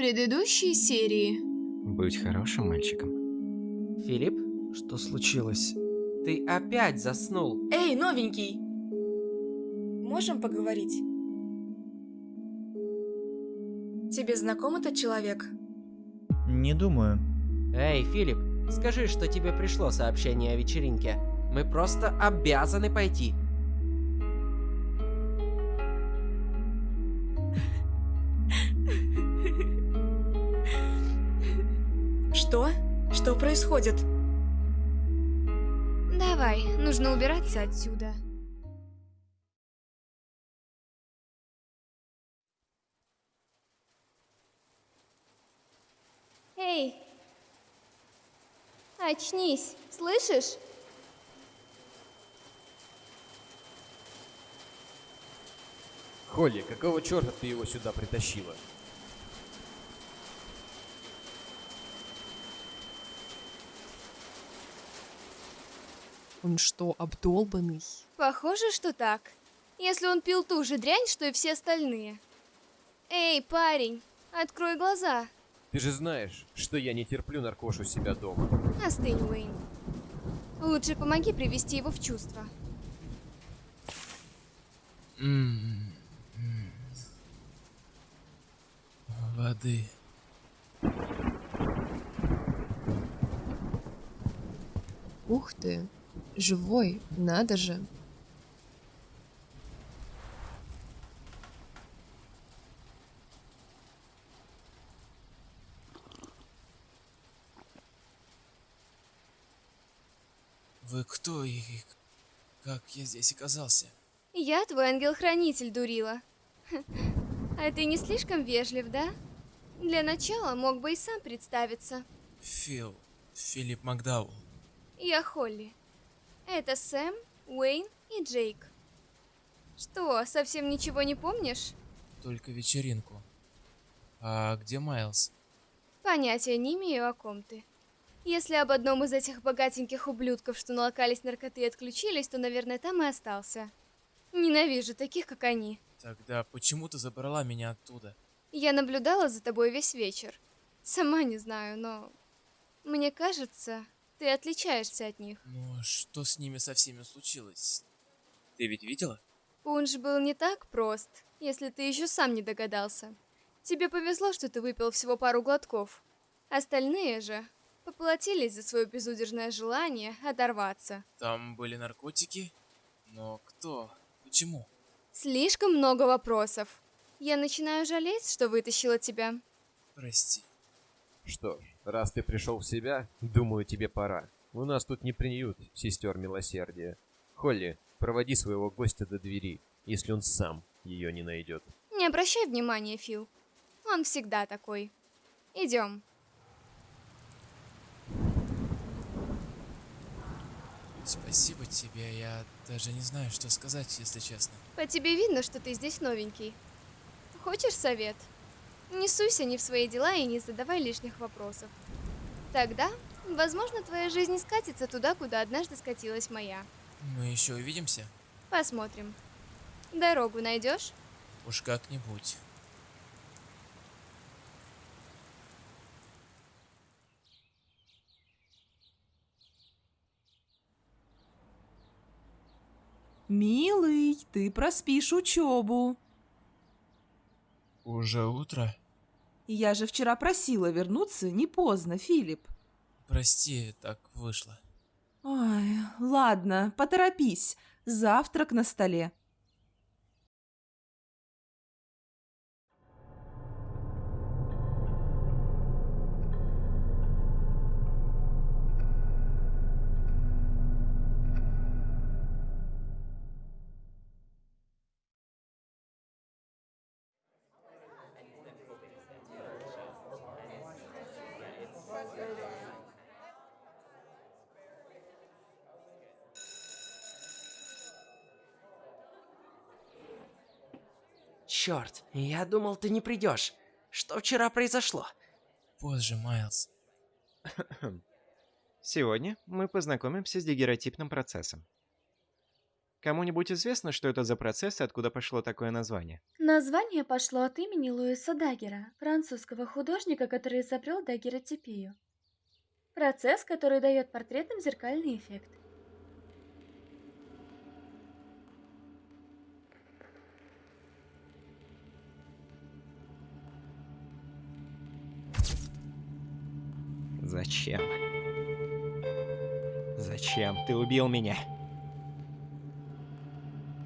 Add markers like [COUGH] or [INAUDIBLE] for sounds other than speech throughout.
предыдущей серии. Будь хорошим мальчиком. Филипп, Что случилось? ты опять заснул. Эй, новенький! Можем поговорить? Тебе знаком этот человек? Не думаю. Эй, Филипп, скажи, что тебе пришло сообщение о вечеринке. Мы просто обязаны пойти. Происходит? Давай, нужно убираться отсюда. Эй! Очнись, слышишь? Холли, какого черта ты его сюда притащила? Он что, обдолбанный? Похоже, что так. Если он пил ту же дрянь, что и все остальные. Эй, парень, открой глаза. Ты же знаешь, что я не терплю наркошу себя дома. Остынь, Уэйн. Лучше помоги привести его в чувство. М, м. Воды. Ух ты, живой, надо же. Вы кто и как я здесь оказался? Я твой ангел-хранитель, дурила. А ты не слишком вежлив, да? Для начала мог бы и сам представиться. Фил, Филипп Макдауэлл. Я Холли. Это Сэм, Уэйн и Джейк. Что, совсем ничего не помнишь? Только вечеринку. А где Майлз? Понятия не имею, о ком ты. Если об одном из этих богатеньких ублюдков, что налокались наркоты и отключились, то, наверное, там и остался. Ненавижу таких, как они. Тогда почему ты забрала меня оттуда? Я наблюдала за тобой весь вечер. Сама не знаю, но... Мне кажется, ты отличаешься от них. Ну, а что с ними со всеми случилось? Ты ведь видела? Пунш был не так прост, если ты еще сам не догадался. Тебе повезло, что ты выпил всего пару глотков. Остальные же поплатились за свое безудержное желание оторваться. Там были наркотики? Но кто? Почему? Слишком много вопросов. Я начинаю жалеть, что вытащила тебя. Прости. Что ж, раз ты пришел в себя, думаю, тебе пора. У нас тут не приют сестер милосердия. Холли, проводи своего гостя до двери, если он сам ее не найдет. Не обращай внимания, Фил. Он всегда такой. Идем. Спасибо тебе, я даже не знаю, что сказать, если честно. По тебе видно, что ты здесь новенький. Хочешь совет? Не суйся не в свои дела и не задавай лишних вопросов. Тогда, возможно, твоя жизнь скатится туда, куда однажды скатилась моя. Мы еще увидимся? Посмотрим. Дорогу найдешь? Уж как-нибудь. Милый, ты проспишь учебу. Уже утро? Я же вчера просила вернуться не поздно, Филипп. Прости, так вышло. Ой, ладно, поторопись. Завтрак на столе. Черт, я думал, ты не придешь. Что вчера произошло? Позже, Майлз. [COUGHS] Сегодня мы познакомимся с дегеротипным процессом. Кому-нибудь известно, что это за процесс и откуда пошло такое название? Название пошло от имени Луиса Даггера, французского художника, который изобрел даггеротипию. Процесс, который дает портретам зеркальный эффект. Зачем? Зачем ты убил меня?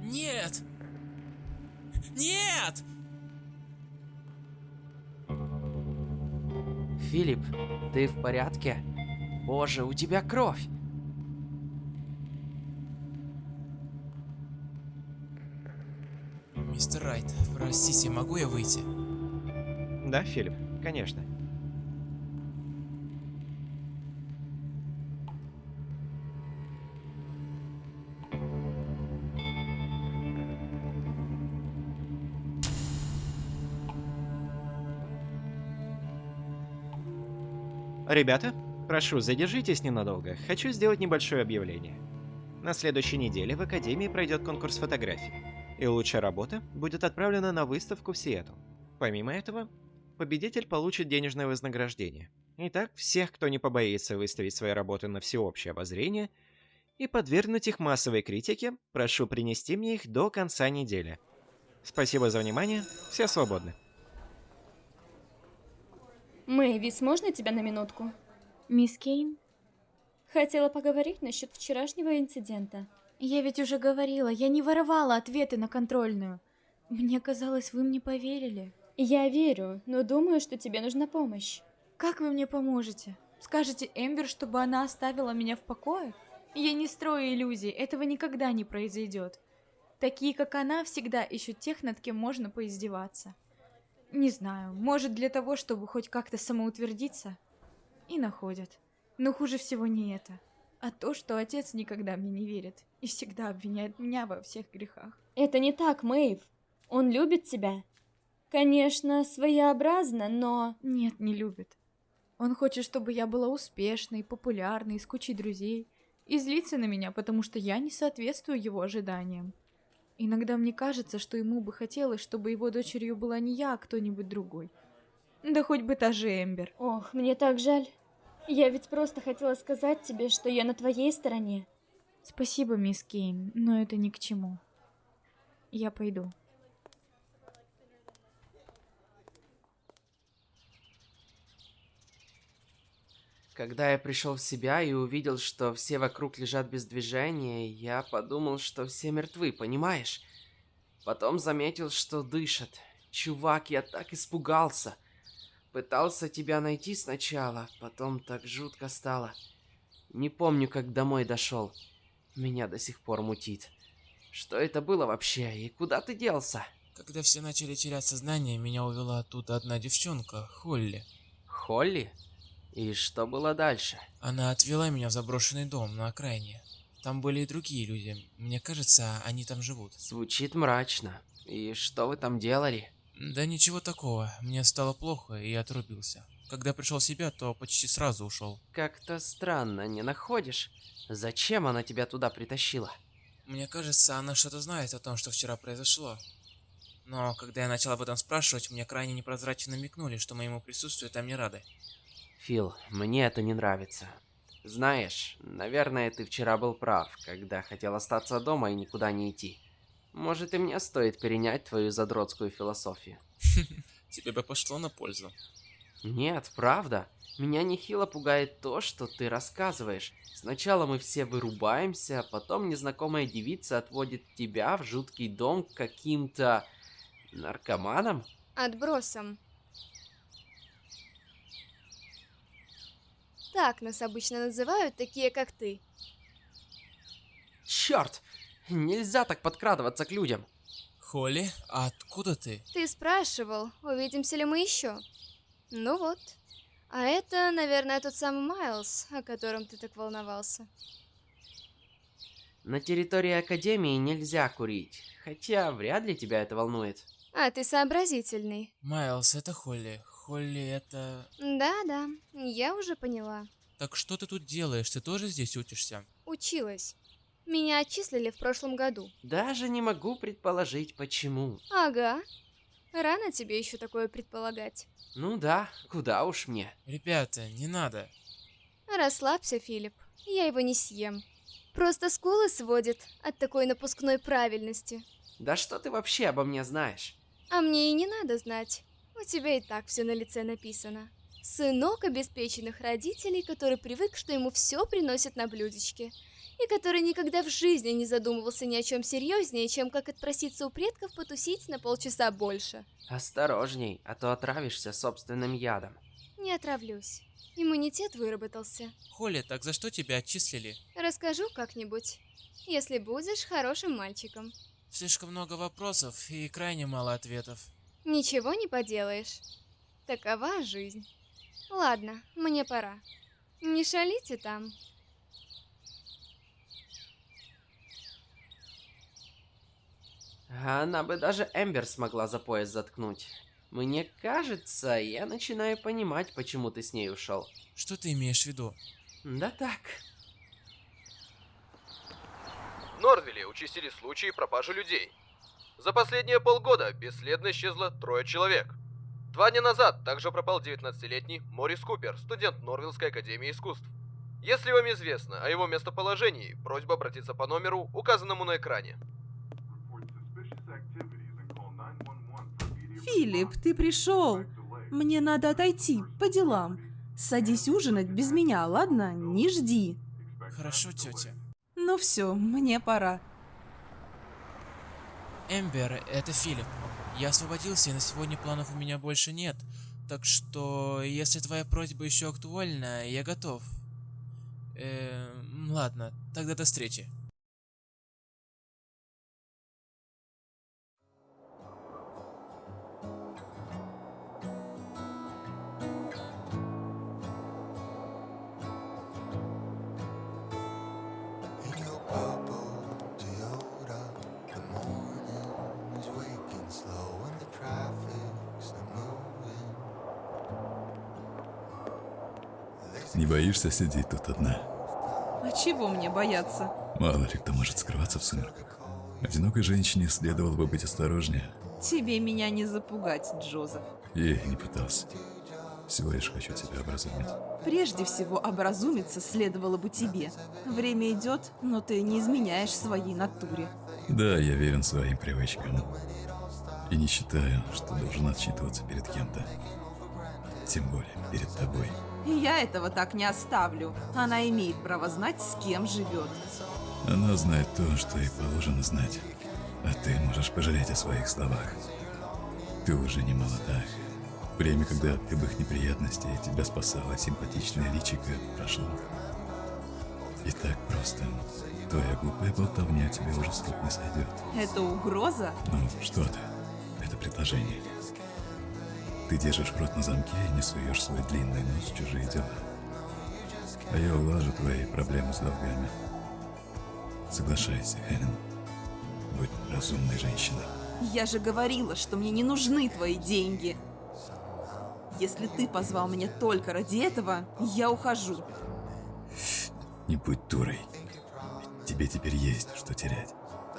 Нет! Нет! Филипп, ты в порядке? Боже, у тебя кровь! Мистер Райт, простите, могу я выйти? Да, Филипп, конечно. Ребята, прошу, задержитесь ненадолго. Хочу сделать небольшое объявление. На следующей неделе в Академии пройдет конкурс фотографий, и лучшая работа будет отправлена на выставку в Сиэтл. Помимо этого, победитель получит денежное вознаграждение. Итак, всех, кто не побоится выставить свои работы на всеобщее обозрение и подвергнуть их массовой критике, прошу принести мне их до конца недели. Спасибо за внимание, все свободны. Мэйвис, можно тебя на минутку? Мисс Кейн? Хотела поговорить насчет вчерашнего инцидента. Я ведь уже говорила, я не воровала ответы на контрольную. Мне казалось, вы мне поверили. Я верю, но думаю, что тебе нужна помощь. Как вы мне поможете? Скажете Эмбер, чтобы она оставила меня в покое? Я не строю иллюзий, этого никогда не произойдет. Такие, как она, всегда ищут тех, над кем можно поиздеваться. Не знаю, может для того, чтобы хоть как-то самоутвердиться? И находят. Но хуже всего не это, а то, что отец никогда мне не верит и всегда обвиняет меня во всех грехах. Это не так, Мэйв. Он любит тебя. Конечно, своеобразно, но... Нет, не любит. Он хочет, чтобы я была успешной, популярной, с кучей друзей. И злится на меня, потому что я не соответствую его ожиданиям. Иногда мне кажется, что ему бы хотелось, чтобы его дочерью была не я, а кто-нибудь другой. Да хоть бы та же Эмбер. Ох, мне так жаль. Я ведь просто хотела сказать тебе, что я на твоей стороне. Спасибо, мисс Кейн, но это ни к чему. Я пойду. Когда я пришел в себя и увидел, что все вокруг лежат без движения, я подумал, что все мертвы, понимаешь? Потом заметил, что дышат. Чувак, я так испугался. Пытался тебя найти сначала, потом так жутко стало. Не помню, как домой дошел. Меня до сих пор мутит. Что это было вообще и куда ты делся? Когда все начали терять сознание, меня увела оттуда одна девчонка, Холли. Холли? И что было дальше? Она отвела меня в заброшенный дом на окраине. Там были и другие люди. Мне кажется, они там живут. Звучит мрачно. И что вы там делали? Да ничего такого. Мне стало плохо, и я отрубился. Когда пришел в себя, то почти сразу ушел. Как-то странно, не находишь? Зачем она тебя туда притащила? Мне кажется, она что-то знает о том, что вчера произошло. Но когда я начал об этом спрашивать, мне крайне непрозрачно намекнули, что моему присутствию там не рады. Фил, мне это не нравится. Знаешь, наверное, ты вчера был прав, когда хотел остаться дома и никуда не идти. Может, и мне стоит перенять твою задротскую философию. [LAUGHS] Тебе бы пошло на пользу. Нет, правда. Меня нехило пугает то, что ты рассказываешь. Сначала мы все вырубаемся, потом незнакомая девица отводит тебя в жуткий дом к каким-то... наркоманам? Отбросом. Так нас обычно называют такие, как ты. Черт! Нельзя так подкрадываться к людям. Холли, а откуда ты? Ты спрашивал, увидимся ли мы еще. Ну вот. А это, наверное, тот самый Майлз, о котором ты так волновался. На территории Академии нельзя курить, хотя вряд ли тебя это волнует. А, ты сообразительный. Майлз, это Холли. Холли, это... Да-да, я уже поняла. Так что ты тут делаешь? Ты тоже здесь учишься? Училась. Меня отчислили в прошлом году. Даже не могу предположить, почему. Ага. Рано тебе еще такое предполагать. Ну да, куда уж мне. Ребята, не надо. Расслабься, Филипп. Я его не съем. Просто скулы сводит от такой напускной правильности. Да что ты вообще обо мне знаешь? А мне и не надо знать. У тебя и так все на лице написано. Сынок обеспеченных родителей, который привык, что ему все приносят на блюдечке. И который никогда в жизни не задумывался ни о чем серьезнее, чем как отпроситься у предков потусить на полчаса больше. Осторожней, а то отравишься собственным ядом. Не отравлюсь. Иммунитет выработался. Холли, так за что тебя отчислили? Расскажу как-нибудь. Если будешь хорошим мальчиком. Слишком много вопросов и крайне мало ответов. Ничего не поделаешь. Такова жизнь. Ладно, мне пора. Не шалите там. Она бы даже Эмбер смогла за пояс заткнуть. Мне кажется, я начинаю понимать, почему ты с ней ушел. Что ты имеешь в виду? Да так. В Нордвилле участились случаи пропажи людей. За последние полгода бесследно исчезло трое человек. Два дня назад также пропал 19-летний Морис Купер, студент Норвиллской академии искусств. Если вам известно о его местоположении, просьба обратиться по номеру, указанному на экране. Филипп, ты пришел. Мне надо отойти, по делам. Садись ужинать без меня, ладно? Не жди. Хорошо, тетя. Ну все, мне пора. Эмбер, это Филипп. Я освободился, и на сегодня планов у меня больше нет. Так что, если твоя просьба еще актуальна, я готов. Эм, ладно, тогда до встречи. Не боишься сидеть тут одна? А чего мне бояться? Мало ли кто может скрываться в сумерках. Одинокой женщине следовало бы быть осторожнее. Тебе меня не запугать, Джозеф. Я и не пытался. Всего лишь хочу тебя образумить. Прежде всего, образумиться следовало бы тебе. Время идет, но ты не изменяешь своей натуре. Да, я верен своим привычкам. И не считаю, что должен отчитываться перед кем-то. Тем более перед тобой. Я этого так не оставлю. Она имеет право знать, с кем живет. Она знает то, что ей положено знать. А ты можешь пожалеть о своих словах. Ты уже не молода. Время, когда от любых неприятностей тебя спасала симпатичная личико, прошло. И так просто. Твоя глупая болтовня тебе уже с рук не сойдет. Это угроза? Ну, что ты? Это предложение. Ты держишь рот на замке и не суешь свой длинный нос в чужие дела. А я улажу твои проблемы с долгами. Соглашайся, Хелен. Будь разумной женщиной. Я же говорила, что мне не нужны твои деньги. Если ты позвал меня только ради этого, я ухожу. Не будь дурой. Ведь тебе теперь есть что терять.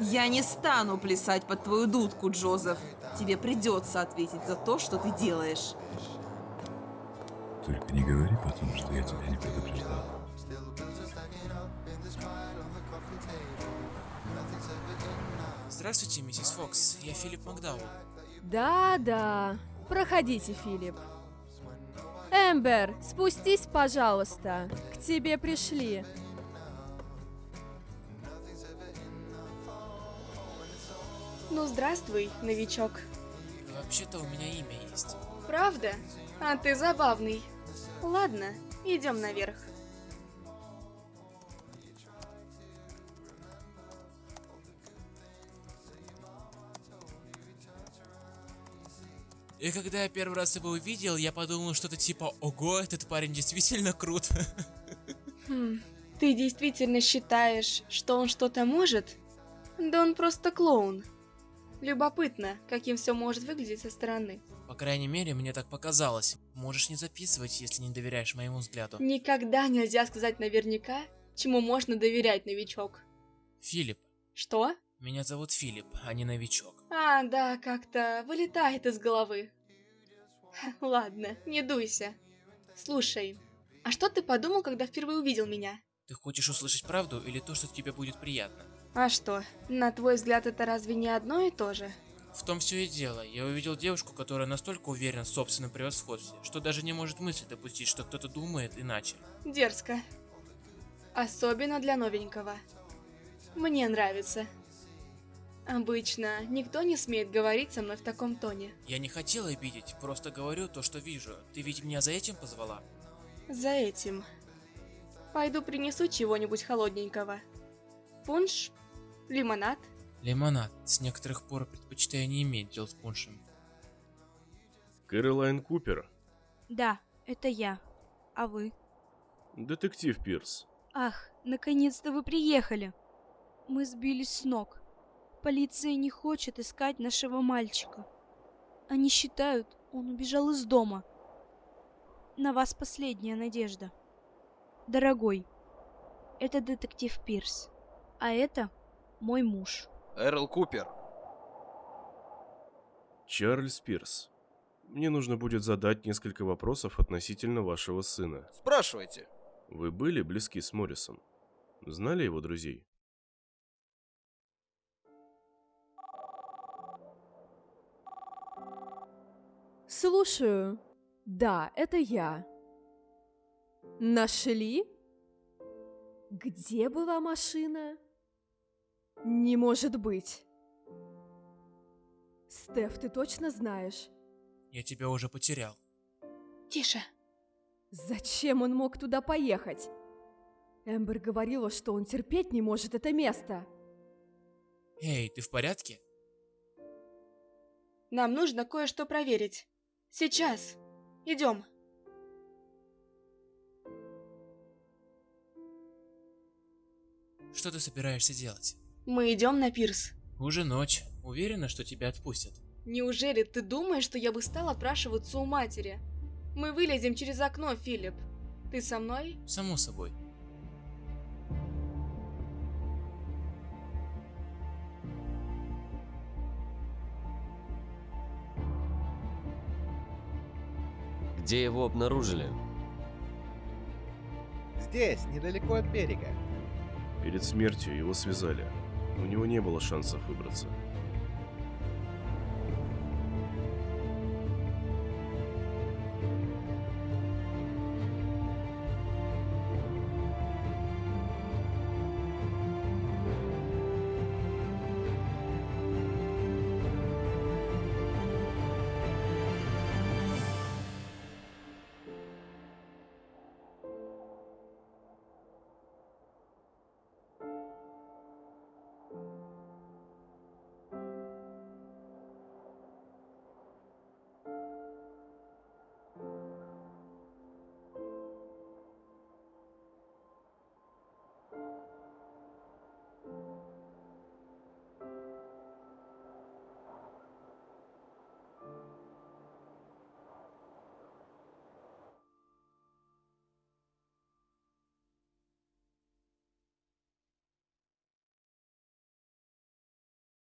Я не стану плясать под твою дудку, Джозеф. Тебе придется ответить за то, что ты делаешь. Только не говори потом, что я тебя не предупреждал. Здравствуйте, миссис Фокс. Я Филипп Макдауэлл. Да-да. Проходите, Филипп. Эмбер, спустись, пожалуйста. К тебе пришли. Ну, здравствуй, новичок. Вообще-то у меня имя есть. Правда? А ты забавный. Ладно, идем наверх. И когда я первый раз его увидел, я подумал что-то типа «Ого, этот парень действительно крут». [LAUGHS] Хм, ты действительно считаешь, что он что-то может? Да он просто клоун. Любопытно, каким все может выглядеть со стороны. По крайней мере, мне так показалось. Можешь не записывать, если не доверяешь моему взгляду. Никогда нельзя сказать наверняка, чему можно доверять, новичок. Филипп. Что? Меня зовут Филипп, а не новичок. А, да, как-то вылетает из головы. Ладно, не дуйся. Слушай, а что ты подумал, когда впервые увидел меня? Ты хочешь услышать правду или то, что тебе будет приятно? А что, на твой взгляд это разве не одно и то же? В том все и дело. Я увидел девушку, которая настолько уверена в собственном превосходстве, что даже не может мысли допустить, что кто-то думает иначе. Дерзко. Особенно для новенького. Мне нравится. Обычно никто не смеет говорить со мной в таком тоне. Я не хотел обидеть, просто говорю то, что вижу. Ты ведь меня за этим позвала? За этим. Пойду принесу чего-нибудь холодненького. Пунш? Лимонад? Лимонад. С некоторых пор предпочитаю не иметь дел с пуншем. Кэролайн Купер, Да, это я. А вы? детектив Пирс. Ах, наконец-то вы приехали. Мы сбились с ног. Полиция не хочет искать нашего мальчика. Они считают, он убежал из дома. На вас последняя надежда. Дорогой, это детектив Пирс. А это мой муж. Эрл Купер. Чарльз Пирс. Мне нужно будет задать несколько вопросов относительно вашего сына. Спрашивайте. Вы были близки с Моррисом? Знали его друзей? Слушаю. Да, это я. Нашли? Где была машина? Не может быть. Стеф, ты точно знаешь? Я тебя уже потерял. Тише. Зачем он мог туда поехать? Эмбер говорила, что он терпеть не может это место. Эй, ты в порядке? Нам нужно кое-что проверить. Сейчас. Идем. Что ты собираешься делать? Мы идем на пирс. Уже ночь. Уверена, что тебя отпустят? Неужели ты думаешь, что я бы стал опрашиваться у матери? Мы вылезем через окно, Филипп. Ты со мной? Само собой. Где его обнаружили? Здесь, недалеко от берега. Перед смертью его связали. У него не было шансов выбраться.